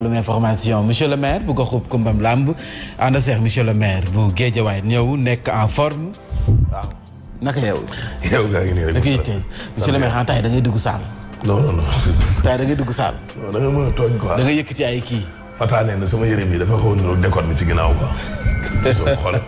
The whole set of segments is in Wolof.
lu information monsieur le maire bu goxub Kumbam Lamb ànd seex monsieur le maire bu Géejawaay ñëw nekk en forme waaw naka yow. yow gaa ngi nii rek. monsieur le maire en ah, temps da ngay dugg saal. non non non. da ngay dugg saal. non da nga mën a tooñ quoi. da nga yëkkati ay kii. Fata nee na sama yére bi dafa xaw a niróo décor bi ci ginnaaw quoi. soo xool.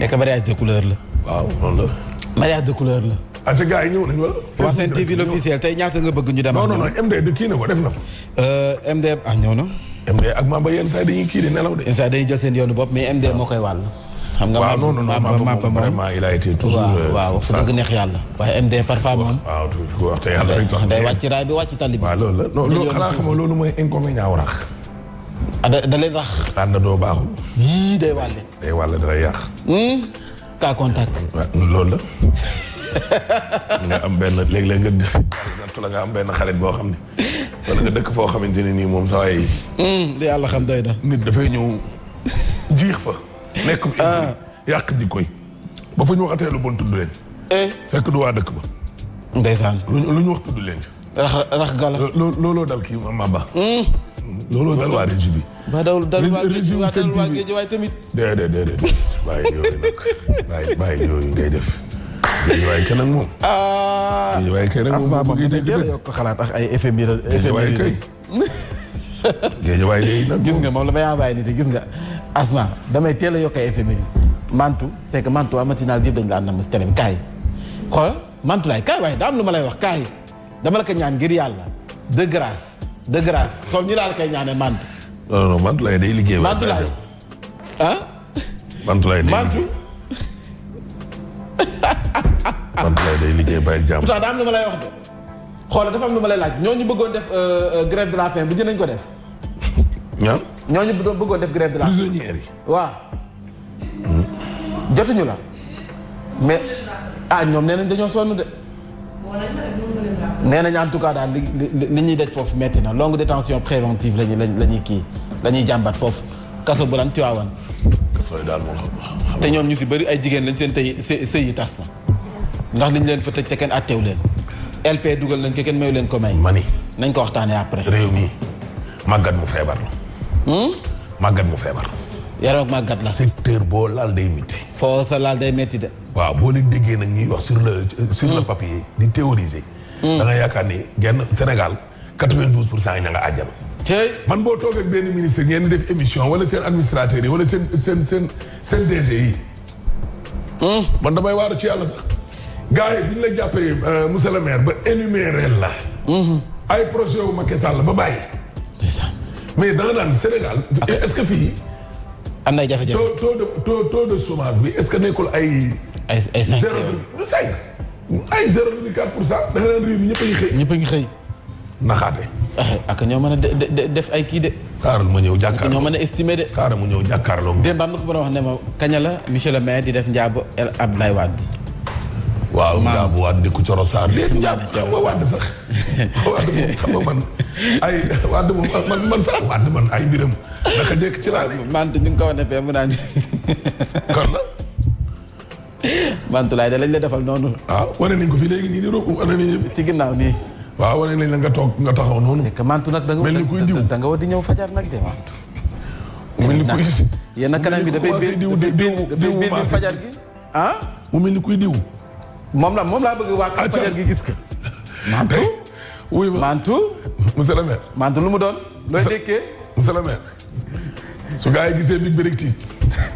nekk mariage de couleur la. waaw noonu la. mariage de couleur la. aca gars yi ñëw nañu wala. waa seen TV l'officiel tey ñaata nga bëgg ñu dem. non non non MD du kii na ko def na ko. Euh, MD ah ñëw na. MD ak Mamba yenn saa yi dañuy kii di nelaw de. yenn saa yi dañuy jël seen yoonu bopp mais MD moo koy wàll. xam nga waaw non non non Mapa moom vraiment il a été toujours. Euh, waaw wax dëgg neex yàlla. waaye MD parfois moom. waaw toujours wax te yàlla rek tax day wàcc raay bi wàcc tali bi. waaw loolu la non loolu xanaa xam nga loolu mooy inconvénient wu rax. ah da da leen rax. ànd doo baaxul. yii day wàlle. day wàlle da lay yàq. Hmm? cas contact. waaw loolu la. nga am benn léeg-léeg nga nattu la nga am benn xarit boo xam ne. wala nga dëkk foo xamante ne nii moom saa yi. Hmm, li yàlla xam doy na. nit dafay ñëw jiix fa. nekk bu ah. yàq ji koy. ba fu ñu waxatee lu bon tudd leen. Eh. fekk du waa dëkk ba. ndeysaan lu ñu wax tudd leen. rax rax gala. looloo dal kii Maba. Hmm. looloo dal waa régie bi. ba dawul dal waa régie waa dal waa géej waaye tamit. déedéet déedéet bàyyi yooyu nag bàyyi bàyyi yooyu ngay def. géej waaye kenn ak moom. Ah. géej waaye kenn ak moom bu bëggee dégg dëgg yokk xalaat ak ay effet mira effet mira kay. géej waaye day nag gis nga moom la ma yaa bàyyi nit gis nga asma damay teel a yokk ay effet mira mantu c'est que mantu waa matinal bi yëpp dañu la ànd na mos télé bi kaay xool. Mantulaay kaay waaye daa am lu ma lay wax kaay dama la ko ñaan ngir yàlla de grâce de grâce xool ñu laa la koy ñaanee mant. non non Mantulaay day liggéey. Mantulaay ah. Mantulaay day liggéey Mantulaay day liggéey bàyyi jàmm. pourtant daa am lu ma lay wax de xoolal dafa am lu ma lay laaj ñooñu bëggoon def euh, euh, grève de la faim bu dinañ ko def. ñaan ñooñu bëggoon def grève de la faim. prisonniers yi waaw. jotuñu la mais ah ñoom nee nañ dañoo sonn de. nee nañ en tout cas daal li li li ñuy daj foofu metti na longue détention préventive lañuy lañuy kii lañuy jàmbat foofu kaso bu lan Tiwaawan. kaso yi daal moom te ñoom ñu si bëri ay jigéen lañ seen tey sëy yi tas na. ndax liñ leen fa tëj te kenn atteew leen. LP dugal nañ ko kenn mayu leen ko may. mani nañ ko waxtaanee après. réew mi màggat mu feebar la. Hmm? màggat mu feebar. yaram ak màggat la. secteur boo laal day métti. foo sa laal day métti de. waaw boo leen déggee nag ñuy wax sur le sur le hmm. papier di théoriser. Hmm. da nga yaakaar ni genn Sénégal 92 pour cent yi ña nga àjjana. man boo toogee ak benn ministre ngeen def émission wala seen administrateur yi wala seen seen seen seen DG yi. Hmm. man damay waaru ci yàlla sax. gars yi bi ñu la jàppee euh, monsieur le maire ba énuméré la. Hmm. ay projet wu Macky Sall ba bàyyi. mais da nga naan Sénégal est-ce que fii. am na ay jafe-jafe taux de taux de chômage bi est-ce que nekkul ay. ay ay cinq zéro du cinq. ay zéro virgule quatre pour cent da nga naan réew mi ñëpp a ngi xëy. ñëpp a ngi xëy. naxaate. Eh, ak ñoo mën a de def ay kii de. xaaral ma ñëw jàkkaarloo ñoo mën a estimé de. xaaral ma ñëw jàkkaarloo. démb am na ko mën a wax ne ma kaña la monsieur le maire di def njaabu El Abdoulaye Wade. waaw njaabu Wade di ko coro saar de. njaabu coro saar Wade sax. Wade moom xam nga man ay Wade moom man man sax Wade man ay mbiram naka jekk ci laa lay. man ni nga ko wane fee mu naan. kon la. Mantoulaye da lañ la defal noonu. ah wane nañ ko fi léegi nii nii roog wane nañ fi. ci ginnaaw nii. waaw wane nañ la nga toog nga taxaw noonu. c'est que Mantou nag da nga. mel ni kuy diw da nga war di ñëw fajar nag de Mantou. mel ni kuy si. yenn kanam bi dafay biir diw diw diw diw fajar gi ah. mu mel ni kuy diw. moom la moom laa bëgg waa kër fajar gi gis ko. Mantou. wuy ma Mantou. monsieur le maire. Mantou lu mu doon. looy dékkee monsieur le maire. su gaa yi gisee big bi rek tiit.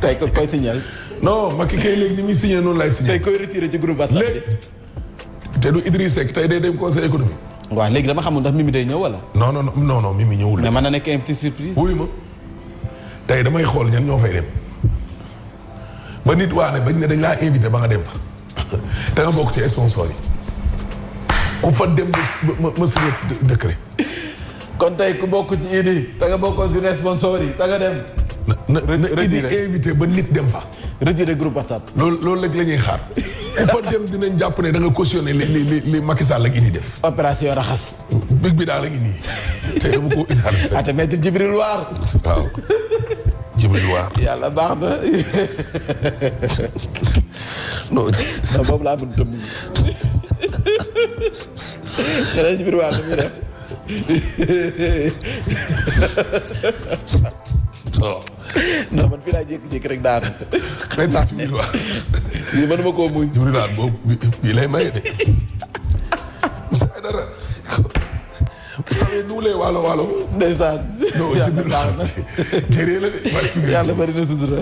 tey ko koy signal. non Macky kay léegi ni muy signé noonu laay signé. tey koy retiré ci groupe WhatsApp léegi te du Idriss Seck tey day dem conseil économique. waaw léegi dama xamul ndax Mimi day ñëw wala. non non non non Mimi ñëwul. mais mën na nekk invité surprise. wuyu ma tey damay xool ñan ñoo fay dem ba nit waa ne bañ ne dañ laa invité ba nga dem fa. da nga bokk ci sponsor yi ku fa dem ma ma signé décret. kon tey ku bokk ci Idi da nga bokkoon si sponsor yi da nga dem. na na Idi invité ba nit dem fa. retiré groupe WhatsApp. loolu loolu rek la ñuy xaar ku fa dem dinañ jàpp ne da nga cautionné li li li Macky Sall ak Idi def. opération raxas. big bi daal la ngi nii te dama ko indaale seen. ah te maître Jibril Waar. waaw Jibril Waar. yàlla baax na. non. non boobu laa bëgg tëb. xanaa Jibril Waar la muy def. non man fii laa jékki-jékki rek daanu. day tax Jibril Waar. lii mënuma koo muñ. Jibril Waar boobu bii lay maye de. monsieur Aïdara vous savez nous les waalo waalo. ndeysaan. yàlla baax na jëree la de. yàlla bari na sutura.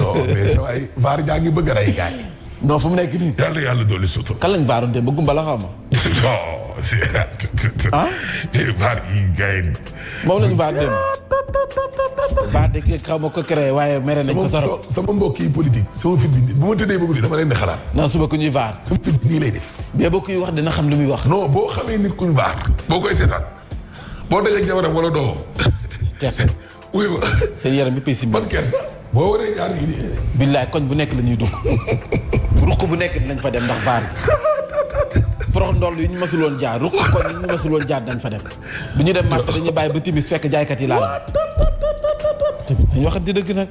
non mais sa waay vaar jaa ngi bëgg a rey gaañ. non fu mu nekk nii. yàlla yàlla dolli sutura. kan lañ vaaroon te ba gumba la xaw ma. non. ah. vaar yi gars yi. moom lañu baax dem baax de xaw ma ko créé waaye mere nañ ko torop sama mbokk yi politique sama fit bi bu ma tëddee ba guddi dama leen di xalaat non suba ku ñuy vaar sama fit nii lay def mais boo koy wax dina xam li muy wax non boo xamee nit ku ñu vaar boo koy seetaan boo dajee jabaram wala doomam kersa wuy ma seen yaram bi pay si ban kersa boo waree ñaar yi nii billaay koñ bu nekk la ñuy dugg ruq bu nekk dinañ fa dem ndax vaar forox ndoll yi ñu masuloon jaar ruq koñ yi ñu masuloon jaar dañ fa dem bu ñu dem marché dañuy bàyyi ba timis fekk jaaykat yi laal. dañu waxante dëgg nag.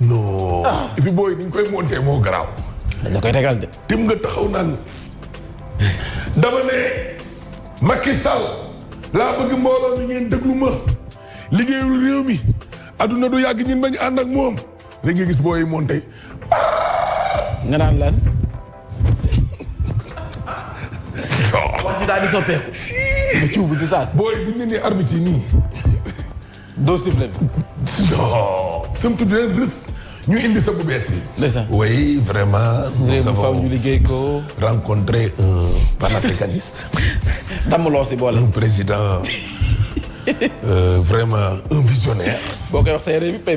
non. Ah. et puis booy ni ñu koy monté moo garaaw. dañ la koy tegal de. tim nga taxaw naan dama ne Macky Sall laa bëgg mbooloo mi ngeen déglu ma liggéeyul réew mi adduna du yàgg ñun bañ ànd ak moom. léegi nga gis booy monté. nga naan lan. wax bi daal di soppeeku. nga ciw bu si saa. booy bu ñu nee arbitre yi nii. doo sifflet bi. non. sëm tudd leen rës. ñu indi sa bu bees bi. ndeysaan oui vraiment. nous avons ñu liggéey ko. rencontré un panafricaniste. damm loo si boole. un président euh, vraiment un visionnaire. boo koy wax sa yére bi pay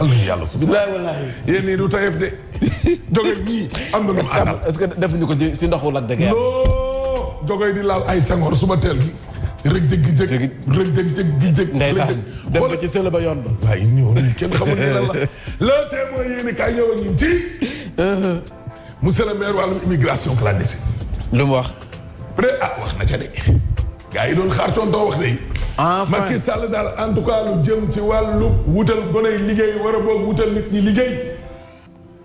yàlla yàlla su. bilaay walaay yéen nii du tayef de. joge gii am na lu mu àndal. est-ce que defuñu ko ci si ndoxu Lac de Guiers. non joge di laal ay sengoor suba teel gi. rëg jëg gi jëg rëg jëg jëg gi jëg. ndeysaan dem ba ci sële ba yoon ba. waaye ñoo nii kenn xamul ne lan la. le témoin yéen i kaay ñëw ak ñun ci. Uh-huh. monsieur le maire wàllum immigration clandestine. lu mu wax. pré ah wax na ca de. gaa yi doon xaar tontoo wax de. enfin Macky Sall daal en tout cas lu jëm ci wàllu wutal gone liggéey war a boog wutal nit ñi liggéey.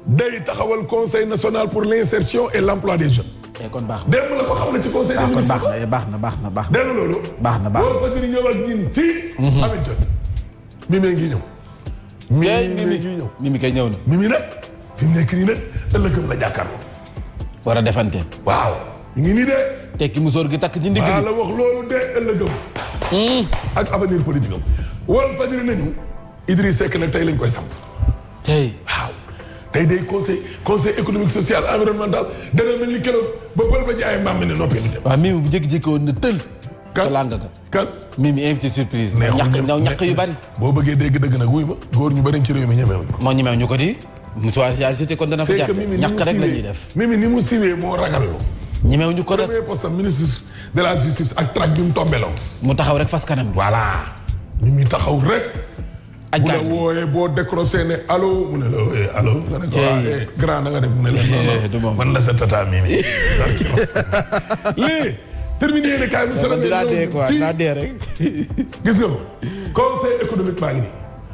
day taxawal conseil national pour l' insertion et l' emploi des jeunes. Eh, kon baax na démb la ko xam ne ci conseil. des ah, ministres eh, baax na baax na baax na. dégg nga loolu. baax na baax na loolu fa jëriñoo ak ñun ci. Mhm. Ameth Diop. mimi ngi ñëw. mimi ngi ñëw mimi kay ñëw na. mimi nag fi mu nekk nii nag ëllëgëm la jàkkaarloo. war a defante. waaw mi ngi nii de. tekki musóor gi takk ci ndigg bi la wax loolu de ëllëgëm. Hmm. ak avenir politique am. wal fajiri nañu. Idriss Seck nag tey lañ koy samp. tey waaw. tey day conseil conseil économique social environnemental dana mel ni keroog ba pël ba jaayee mbaam mi ne noppi. waaw mi bu jékki-jékki woon na tël. ka làng ka kan mi mi invité surprise. mais ñaq ñaq yu bari. boo bëggee dégg dëgg nag wuy ma góor ñu bari ci réew mi ñemewuñ ko. moo ñemew ñu ko di. musuwaar si ACT kon dana fa jaar ñaq rek la ñuy def. mimi ni mu siwee moo ragal. ñemew ñu ko rek premier poste ministre de la justice ak trac bi mu tombeloo. mu taxaw rek fas kanam. voilà mi mi taxaw rek. bu la wooyee boo décroché ne allo mu ne la wooyee allo. nga ne ko ah eh, grand na nga def mu ne la non non man la sa tata mii nii. lii terminé yéen a kaay bi. sëñ bi daa dee quoi daa dee rek. gis nga ko conseil économique baa ngi nii.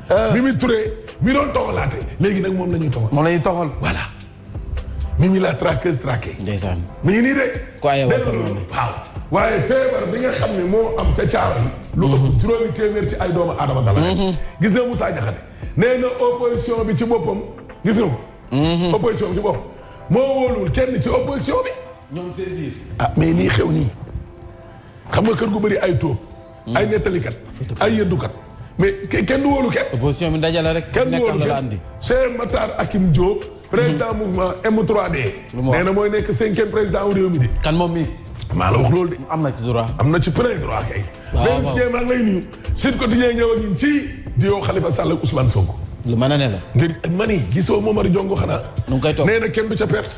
Ah. bi muy turee mi doon toxalaate léegi nag moom la ñuy toxal. moom la ñuy toxal voilà. nit ñi la traqueuse traqué. ndeysaan mi ngi nii de. ku ay waaw waaye feebar bi nga xam ne moo am ca caaro yi. lu ëpp mhm. juróomi téeméer ci ay doomu aadama dala. Mhm. gis nga Moussa Diakhaté nee na opposition bi ci boppam gis nga ko. Mhm. opposition bi ci boppam moo wóolul kenn ci opposition bi. ñoom seen biir. ah mais nii xew nii xam nga kër gu bëri ay tóob. ay nettalikat ay yëddukat mais kenn du wóolu kenn. opposition bi ndaje la rek. kenn du wóolu kenn Cheikh Matar Akim Diop. président mhm. mouvement M3D. lu mu nee na mooy nekk cinquième président wu réew mi de. kan moom mi maa la wax loolu de. am na ci droit. am na ci plein droit kay. waaw waaw mais Seye maa ngi lay nuyu. Sud Quotidien ñëw ak ñun ci. di yow Khalifa Sall ak Ousmane Sonko. lu mën a ne la. ngir mani gisoo Momar Diongo xanaa. nu ngi koy toog nee na kenn du ca perte.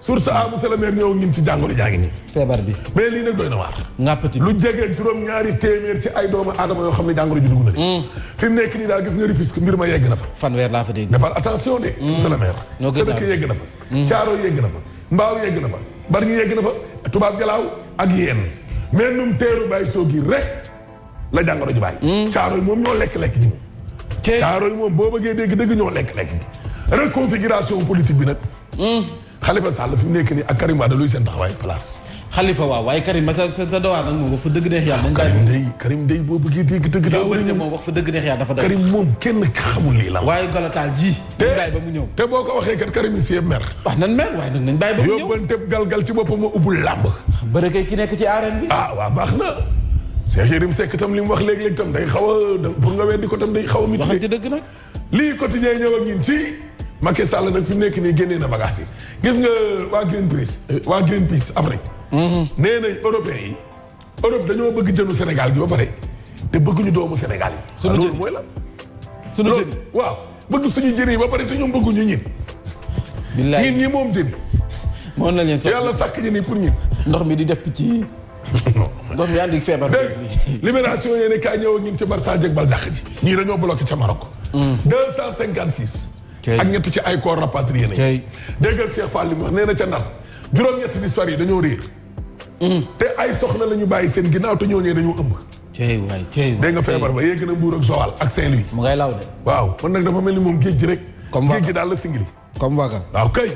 source a monsieur le maire ñëw ngin ci jàngoro jaa ngi nii feebar bi mais lii nag doy na waar ngàppati lu jege juróom ñaari téeméer ci ay doomu aadama yoo xam ne jàngoro ji dugg na hmm. fi mu nekk nii daal gis nga Rufisque mbir ma yegg na fa fanweer laa fa dégg defal attention de hmm. monsieur le maire sa dëkk yegg na fa hmm. caaro yegg na fa mbaaw yegg na fa bari ñu yegg na fa tubaab jalaaw ak yeen mais num teeru bàyyi soo gi rek la jàngoro ji bàyyi. Hmm. caaro yi moom ñoo lekk lekk ji. te caaro yi moom boo bëggee dégg dëgg ñoo lekk lekk ji. reconfiguration politique bi nag. Hmm. Khalifa Sall fi mu nekk nii ak Karim Wade luy seen taxawaay place. Khalifa waaw waaye Karim sa sa sa dowaar nag moom wax fa dëgg neex yàlla. Karim day Karim day boo bëggee dégg dëgg. daa war a ñëw moom wax fa dëgg neex yàlla dafa dëgg. Karim moom kenn xamul lii la. waaye golotaal ji. te bàyyi ba mu ñëw te boo ko waxee kat Karim Sié mer. wax nan mer waaye nag nañ bàyyi ba mu ñëw yóbbante galgal ci boppam moo ubbul làmb. bëre kay ki nekk ci arène bi. ah waaw baax na. Cheikh Yérim Seck tam li mu wax léeg-léeg tam day xaw a pour nga weddi ko tam day xaw a. mitigé wax dëgg nag. lii quotidien ñëw ak ñun ci. Macky Sall nag fi mu nekk nii génnee na bagages yi gis nga waa Greenpeace waa Greenpeace Afrique. Mhm. nee nañ européens yi. Europe dañoo bëgg jënu Sénégal gi ba pare te bëgguñu doomu Sénégal yi. suñu jën loolu mooy la. suñu jën waaw bëgg suñu jën yi ba pare te ñoom bëgguñu ñin. billaay ñin ñi moom jën. moom la leen yàlla sàkk jën yi pour ñin. ndox mi di def ci. ndox mi andi feebar. dégg libération yéen a kaay ñëw ak ñun ci Barça ak Balzac ji. ñii dañoo bloqué ca Maroc. 256. Hmm. ak ñett ci ay corps rapatrié nañu. déggal Cheikh Fall li mu wax nee na ca Ndar juróom-ñett di sori dañoo réer. Mm. te ay soxna la ñu bàyyi seen ginnaaw te ñooñee dañoo ëmb. tey waay tey dégg nga feebar ba yegg na Mbuur ak Joal ak Saint-Louis. mu ngay law de. waaw man nag dafa mel ni moom géej gi rek. comme géej gi daal la singili. comme Waka waaw kay.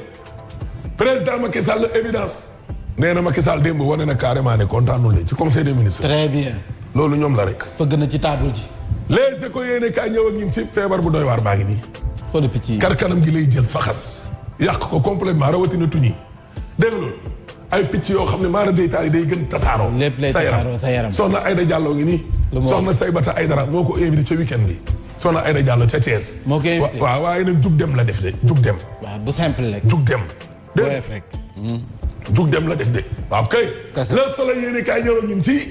président Macky Sall évidence. nee na Macky Sall démb wane na carrément ne kontaanul ne ci conseil des ministres. très bien. loolu ñoom la rek. fëgg na ci table ji. les éco yéene kaay ñëw ak ñun ci feebar bu doy waar baa ngi nii. xoolal picc yi kar kanam gi lay jël faxas. yàq ko complètement rawatina tuñi dégg nga ay picc yoo xam ne maara day taal day gën tasaaroo. lépp lay tasaaroo sa yaram soxna Ayda Diallo ngi nii. lu ma soxna Saybata Aydara moo ko invité ca weekend bi. soxna Ayda Diallo ca Thiès. moo ko invité waaw waaye nag jug dem la def de jug dem. waaw bu simple rek. jug dem. dégg rek. Hmm. jug dem la def de. waaw kay. le soleil yéen a kaay ñëw ñun ci.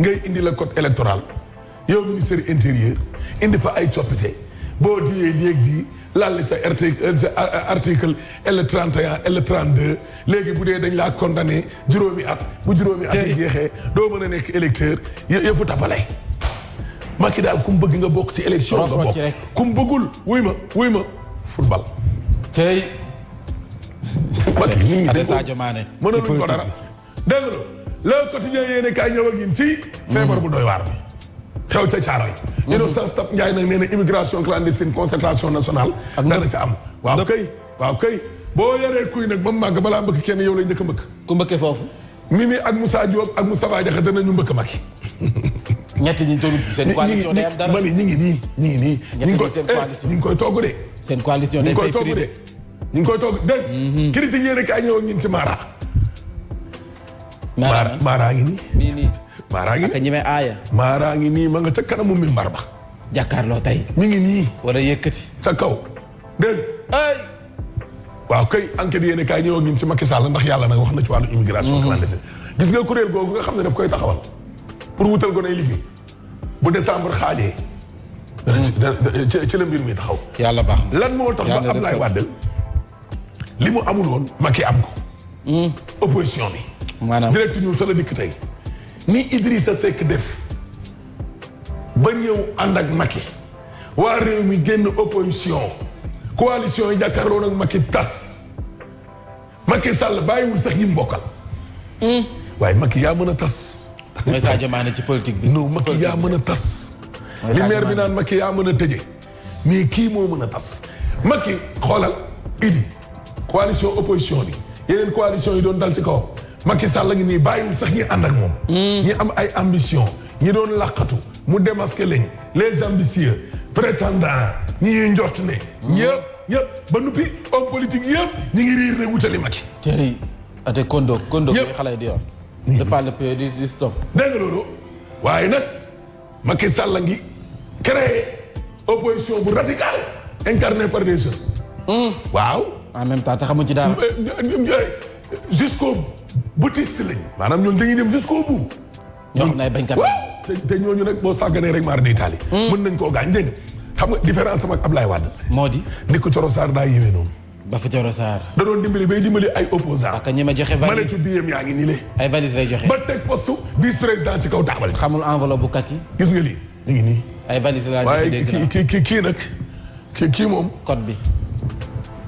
ngay indi la code électoral yow ministère intérieur indi fa ay coppite boo diyee léegi laal sa article euh, sa euh, euh, article L 31 L 32 léegi bu dee dañ laa condamné juróomi at bu juróomi at yi jeexee doo mën a nekk électeur yëfu tapale Macky daal ku mu bëgg nga bokk ci élection nga bokk ku mu bëggul wuy ma wuy ma football tey Macky nit ñi dañ ko mënaluñ ko dara dégg nga le quotidien yéene kaay ñëw ak ñun ci. feebar bu doy waar bi. xew ca Caaroy. Mhm. Innocence Ntap Ndiaye nag nee na immigration clandestine concertation nationale. ak dana ca am waaw kay waaw kay. boo yoree kuy nag ba mu màgg balaa mbëkk kenn yow lay njëkk a mbëkk. ku mbëkkee foofu. Mimi ak Moussa Diop ak Moustapha Diakhaté nañu mbëkk Macky. ñett ñi doon seen coalition day am dara ñu ngi nii ñu ngi nii. ñett ñi seen eh, coalition ñu ngi koy togg de. seen coalition day fay prix de. ñu ngi koy toog dégg. Mhm. critique yéen a kaay ñëw ak ñun ci Mara. Mara Mara ngi nii. nii nii Mara ngi nii. ak ñi may aaya. Mara ngi nii ma nga ca kanamu mimbar ba. jàkkaarloo tey. mi ngi nii. war a yëkkati. ca kaw dégg. ay. waaw kay enquête yéen a kaay ñëw ak ñun ci Macky Sall ndax yàlla nag wax na ci wàllu immigration mhm. clandestine. gis nga kuréel googu nga xam ne daf koy taxawal pour wutal ko nay liggéey. bu décembre xaajee. ci la mbir mi taxaw. yàlla baax na lan moo tax ba Ablaye Wade li mu amul woon Macky am ko. Hmm. opposition bi. maanaam direct ñu sa la dikk tey. ni Idrissa Seck def ba ñëw ànd ak Macky waa réew mi génn opposition coalition yi jàkkaarloo nag Macky tas. Macky Sall bàyyiwul sax ñi mu bokkal. Hmm. waaye Macky yaa mën a tas. mooy Sadio Mané ci politique bi. non Macky yaa mën a tas. li maire bi naan Macky yaa mën a tëjee. mais kii moo mën a tas. Macky xoolal idi coalition opposition bi yeneen coalition yi doon dal ci kaw Macky Sall la ngi nii bàyyiwul sax ñi ànd ak moom. Hmm. ñi am ay ambition ñi doon làqatu mu démasqué leen les ambitieux prétendants ñi ñuy njort ne. Hmm. ñëpp. ñëpp ba nuppi homme politique yëpp ñu ngi riir ne wutali Macky. tey ate kondo kondo. yëpp xale di yor. de par le pays di stop. dégg nga loolu waaye nag Macky Sall la ngi créé opposition bu radicale incarnée par des jeunes. Hmm. waaw. en même temps te xamu ci dara. Euh, euh, euh, jusqu'au boutiste lañ. maanaam ñoom dañuy dem jusqu'au bout. ñoo xam ne ay bañkat te ñooñu nag boo sàgganee rek maar day taali. Hmm. mën nañ koo gaañ dégg xam nga différence sama ak Ablaye Wade. moo di. ni ko Coro Sarr daa yéeme noonu. ba fa Coro Sarr. da doon dimbali bay dimbali ay opposants. ak ñi ma joxe valise maletu biyam yaa ngi nii le. ay valise lay joxe. ba teg poste vice président ci kaw taabal. xamul enveloppe bu kaki. gis nga lii. ñu ngi nii. ay valise laa ñu dégg waaye kii kii kii nag kii kii moom. code bi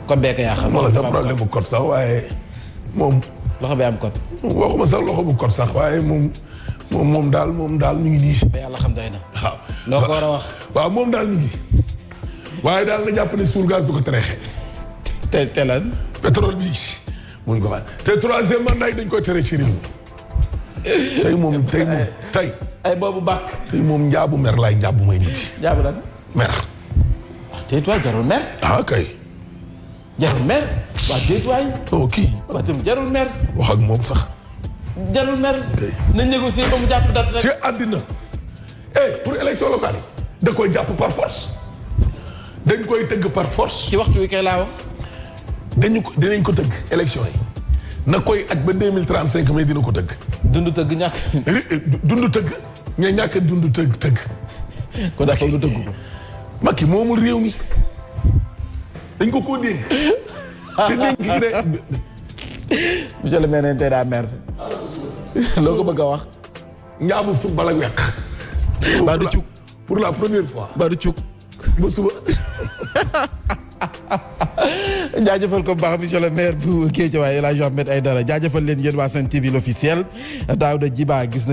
code bee ko yaa xam. wala sax problème bu code sax waaye moom. loxo bi am code. waxuma sax loxo bu code sax waaye moom moom moom daal moom daal mi ngi nii. ba yàlla xam doy na. waaw loo ko war a wax. waaw moom daal mi ngi. waaye daal na jàpp ne suul gaz du ko tereexee. te te lan. pétrole bi mun ko wax te troisième mandat yi dañ koy tere ci réew tey moom tey moom tey. ay boobu bàkk. tey moom njaabu mer laay njaabu may ñibbi. njaabu lan. mer. waaw ah, tey tuwaay jarul mer. ah kay. jarul mer. waaw tey tuwaay. non oh, kii. waaw tamit jarul mer. wax ak moom sax. jarul mer. na négocier ba mu jàpp date rek. ci àddina. eh pour élection locale yi. da koy jàpp par force. dañ koy tëgg par force. ci waxtu wi kay laa wax. dañu ko dinañ ko tëgg élection yi na koy aj ba deux mille trente cinq mais dina ko tëgg. dund tëgg ñàkk. dund tëgg ña ñàkk dund tëgg tëgg. kon dafa lu tëgg ko. Macky moomul réew mi dañ ko koo dénk. te dénk gi de. monsieur le maire tey daa mer. loo ko bëgg a wax. ñaamu football ak weq. pour la première fois. Badou Thiouk. ba suba. jaajëfal ko baax monsieur le maire bu Guédiawaye El Hadj Ahmed Aïdara jaajëfal leen yéen waa Sen TV l'officiel Daouda Djiba gis nañ